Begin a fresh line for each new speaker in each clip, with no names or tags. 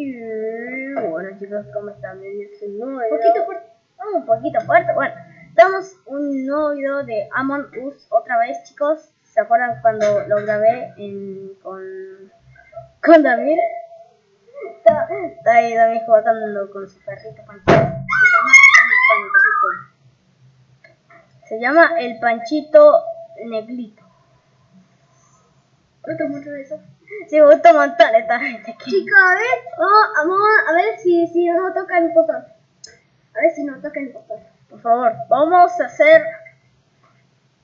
Y bueno chicos, ¿cómo están? Es un nuevo
poquito fuerte.
Oh, un poquito fuerte. Bueno, estamos un nuevo video de Among Us otra vez chicos. ¿Se acuerdan cuando lo grabé en, con, con Damir? Está, está ahí Damir jugando con su perrito Panchito. Se llama el Panchito. Se llama el Panchito Negrito.
¿Gusta mucho de eso?
Sí, me gusta un montón esta gente aquí.
Chicos, a ver, vamos, vamos a ver si, si nos toca el impostor. A ver si nos toca el impostor.
Por favor, vamos a hacer.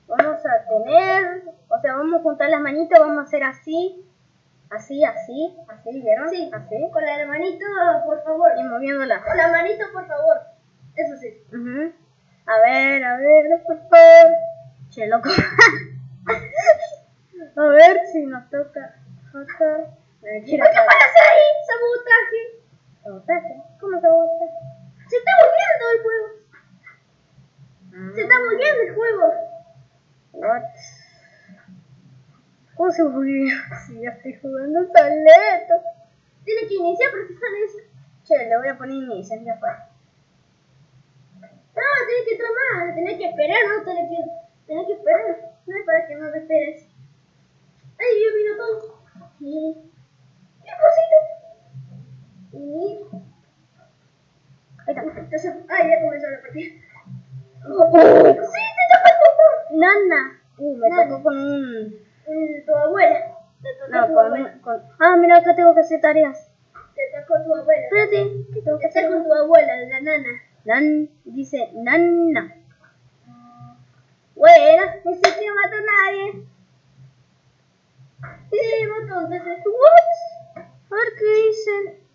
Vamos a tener. O sea, vamos a juntar las manitas, vamos a hacer así. Así, así, así, ¿vieron?
Sí,
Así.
con la manito, por favor.
Y moviéndola.
Con la manito, por favor. Eso sí.
A ver, a ver, por favor. Che, loco. a ver si nos toca. Acá. Me
¿Por qué
gira acá.
van a hacer ahí sabotaje?
¿Sabotaje? ¿Cómo sabotaje?
Se está moviendo el juego. Se está moviendo el juego.
What? ¿Cómo se movió? Si ya estoy jugando tan lento.
Tiene que iniciar precisamente.
Che, le voy a poner inicio, ya fue.
No, tenés que tomar, tenés que esperar, no tenés que, tenés que esperar. No es para que no te esperes. Ay, Dios vino todo. Sí. ¿Qué cosita? Sí.
Ahí está.
Entonces, ay, ya comenzó la partida.
Oh.
Sí, te tocó.
Nana. Uh, me
Nana.
tocó con un...
Mm, Tu abuela. Te tocó
No,
tu
con,
abuela.
un- con... Ah, mira, acá tengo que hacer tareas.
Te tocó tu abuela.
Espérate, ¿qué tengo que hacer?
con tu abuela, la nana.
Nan, dice Nana. Bueno, ni siquiera mató a nadie.
Sí, mató, entonces.
What? A ver qué dicen.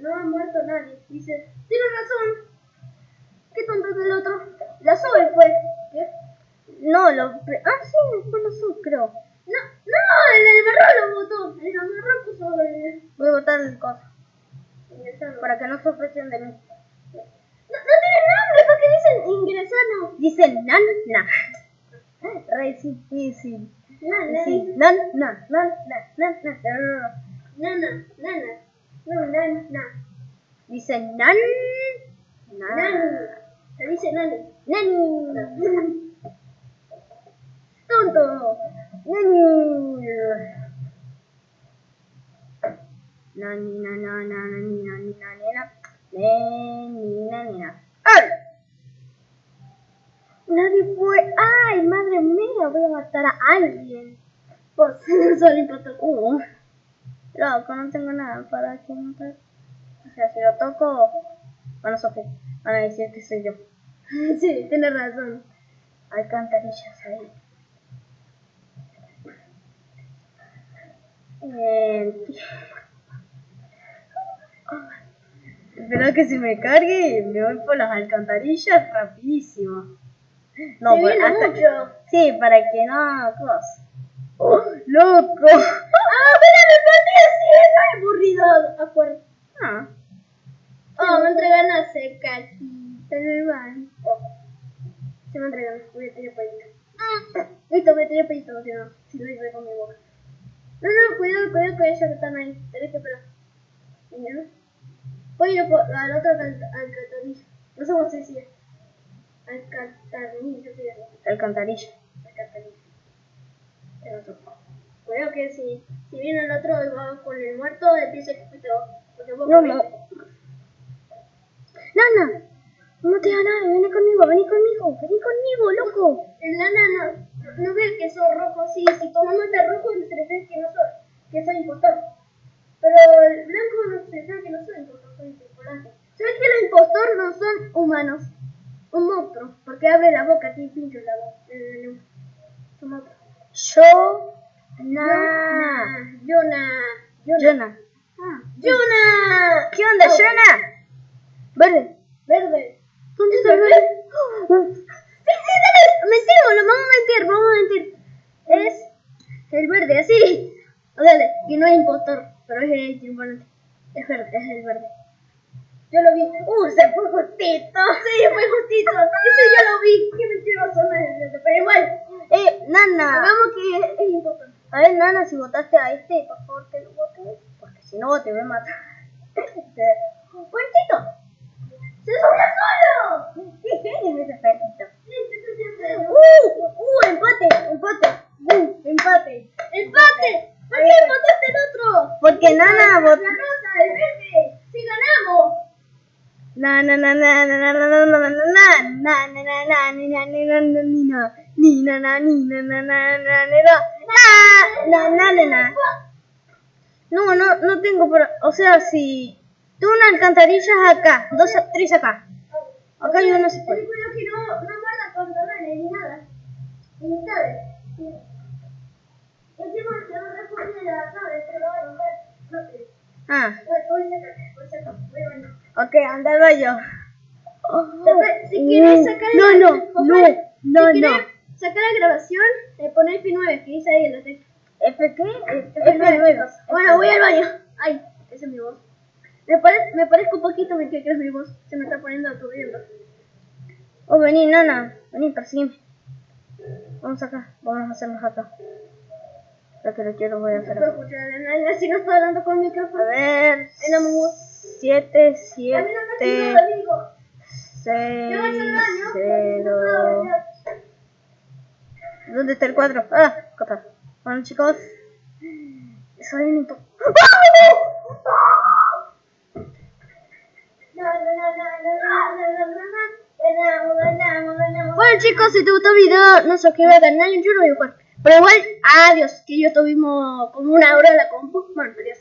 No ha muerto nadie. Dice, tiene razón. ¿Qué tonto es el otro? La Zoe fue. ¿Qué?
No, lo... Ah, sí, fue lo sub, creo.
No, no, en el marrón lo votó. El marrón puso el...
Voy a botar el coso. Para que no sospechen de mí.
No, no tiene nombre, ¿por qué dicen ingresado?
Dice Nana. Re difícil.
Nana,
Sí, Nana, Nana, Nana, Nana.
nana, nana. No, nana.
Dice Nan. Nan.
Se dice nani.
Nani.
Tonto.
Nani. Nani, na, na, na, nani, nani, nani, na. Nani, nani, na. ¡Ay! Nadie fue. ¡Ay, madre mía! Voy a matar a alguien.
Pues, solo impactó.
Uh. Loco, no tengo nada para que matar. O sea, si lo toco, van a sofrer. Van a decir que soy yo.
Sí, tienes razón.
Alcantarillas ahí. Eh, Espero que se me cargue y me voy por las alcantarillas rapidísimo. No,
viene
hasta-
mucho.
Sí, para que no... cosa. ¡Oh, loco!
¡Ah, mira, me partí así! ¡No hay aburrido! Acuerdo.
Ah,
Oh, me entregan a secatita en el baño. Se me entregan, voy a tirar pedito. Listo, voy a tirar pedito, si no, si lo hice con mi boca. No, no, cuidado, cuidado con ellos que están ahí. Tenés que esperar. Voy a ir por- alcantarilla. No sé cómo se dice. Alcantarilla, sí,
alcantarilla.
alcantarilla. El otro. Cuidado que si, si viene el otro y va con el muerto, empieza. Porque vos
No, no. Nana, no te da nada, vení conmigo, vení conmigo, vení conmigo, loco.
El nana no, no ve que soy rojo, sí, si tu mamá está rojo, se cree que no soy, que soy impostor. Pero el blanco no se que no soy impostor, humanos? Un monstruo, porque abre la boca, tiene pincho la boca. Son monstruos.
Yo, na,
Yona. Yona.
Jonah.
Ah, Yona.
¿Qué onda,
Oh,
Jonah? Verde.
Verde.
¿Dónde
¿Es
está el
verde? Sí, sí. Mentimos, lo vamos a mentir, vamos a mentir. Es el verde, así. Dale, y no es impostor, pero es el tripulante. Es verde, es el verde vi. ¡Uh! Se fue justito. Sí, fue justito. Eso yo lo vi. Qué mentiroso no es Pero igual.
Eh, Nana. Hagamos que es importante. A ver, Nana, si votaste a este, por favor que lo votes. Porque si no, te voy a matar. ¡Puertito!
¡Se subió solo!
¡Qué genio ese
¡Uh!
¡Uh! ¡Empate! ¡Empate! ¡Uh! ¡Empate!
¡Empate! ¿Por qué eh, empataste el otro?
Porque Nana votó. Na na na na na na na na na na na na na na na ni na na na na na na na na na na ni na na na na na No, no, no tengo por, o sea, si tú una alcantarilla acá, dos, tres acá. Acá hay uno se puede.
que no, no guarda controles ni nada. Ni. El tipo a responder a la tablet, pero va a romper. No.
Ah,
Voy a sacar, voy a sacar. Voy a bañar.
Ok, andaba yo.
Después, si quieres sacar
no,
la-
no,
Josué,
no,
si
no,
quieres
no.
sacar la grabación, le pones F9, que dice ahí en la tecla.
¿F qué?
F9, chicos. Bueno, voy al baño. Ay, esa es mi voz. Me, pare- me parezco un poquito, me que es mi voz. Se me está poniendo aturdiendo.
Oh, vení, nana, vení, persígueme. Vamos acá, vamos a hacernos acá. Lo que lo quiero voy a
No
hacer
puedo
acá.
escuchar a si no estoy hablando con el
A
micrófono.
ver,
En la voz.
7,
A mí
7,
no me ha sido amigo.
6,
Yo voy a hacer daño.
0. ¿Dónde está el 4? Ah, acá. Bueno, chicos. Soy un impo... Bueno, chicos, si te gustó el video, no se suscribas al canal. Yo no voy a jugar. Pero igual, adiós. Que yo tuvimos como una hora en la compu. Bueno, adiós.